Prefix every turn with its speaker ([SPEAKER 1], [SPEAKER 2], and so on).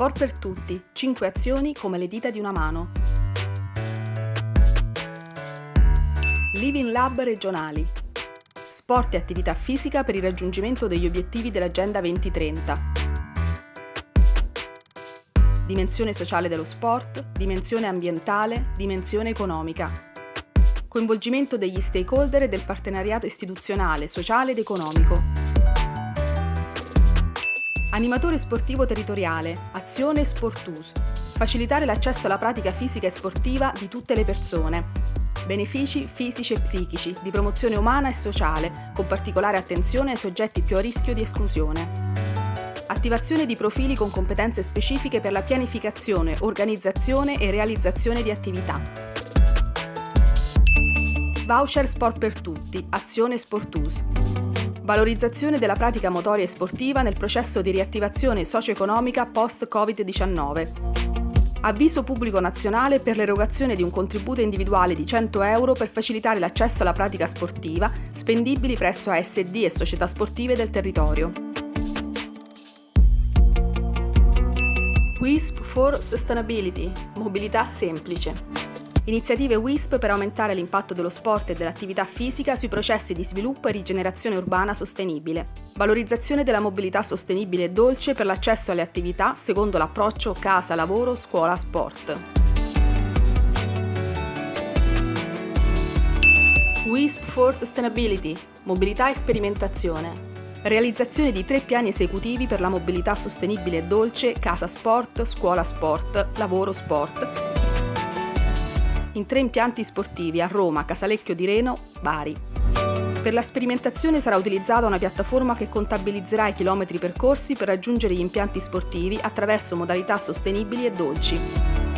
[SPEAKER 1] Sport per tutti, 5 azioni come le dita di una mano. Living Lab regionali. Sport e attività fisica per il raggiungimento degli obiettivi dell'Agenda 2030. Dimensione sociale dello sport, dimensione ambientale, dimensione economica. Coinvolgimento degli stakeholder e del partenariato istituzionale, sociale ed economico. Animatore sportivo territoriale, azione Sportus. Facilitare l'accesso alla pratica fisica e sportiva di tutte le persone. Benefici fisici e psichici, di promozione umana e sociale, con particolare attenzione ai soggetti più a rischio di esclusione. Attivazione di profili con competenze specifiche per la pianificazione, organizzazione e realizzazione di attività. Voucher Sport per tutti, azione Sportus. Valorizzazione della pratica motoria e sportiva nel processo di riattivazione socio-economica post-Covid-19. Avviso pubblico nazionale per l'erogazione di un contributo individuale di 100 euro per facilitare l'accesso alla pratica sportiva, spendibili presso ASD e società sportive del territorio. WISP for Sustainability, mobilità semplice. Iniziative WISP per aumentare l'impatto dello sport e dell'attività fisica sui processi di sviluppo e rigenerazione urbana sostenibile. Valorizzazione della mobilità sostenibile e dolce per l'accesso alle attività secondo l'approccio casa, lavoro, scuola, sport. WISP for Sustainability, mobilità e sperimentazione. Realizzazione di tre piani esecutivi per la mobilità sostenibile e dolce, casa sport, scuola sport, lavoro sport in tre impianti sportivi a Roma, Casalecchio di Reno, Bari. Per la sperimentazione sarà utilizzata una piattaforma che contabilizzerà i chilometri percorsi per raggiungere gli impianti sportivi attraverso modalità sostenibili e dolci.